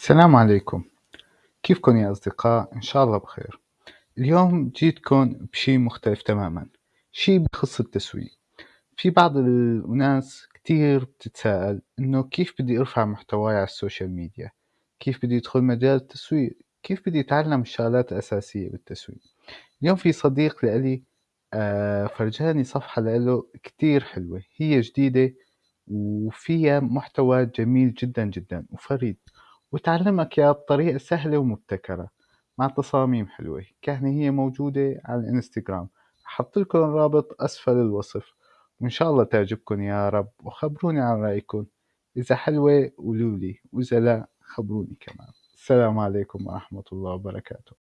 السلام عليكم كيفكن يا أصدقاء؟ إن شاء الله بخير اليوم جيتكن بشي مختلف تماماً شي بخص التسويق في بعض الناس كتير بتتساءل إنه كيف بدي أرفع محتواي عالسوشيال ميديا؟ كيف بدي أدخل مجال التسويق؟ كيف بدي أتعلم الشغلات الأساسية بالتسويق؟ اليوم في صديق لإلي فرجاني صفحة لإله كتير حلوة هي جديدة وفيها محتوى جميل جداً جداً وفريد وتعلمك إياه بطريقة سهلة ومبتكرة. مع تصاميم حلوة. كان هي موجودة على الإنستغرام. حطلكن الرابط أسفل الوصف. وإن شاء الله تعجبكن يا رب وخبروني عن رأيكن. إذا حلوة قولولي وإذا لا خبروني كمان. السلام عليكم ورحمة الله وبركاته.